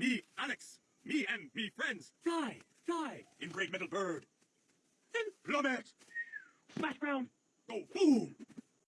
Me, Alex. Me and me friends. Fly, fly in great metal bird. Then plummet. Smash ground. Go boom.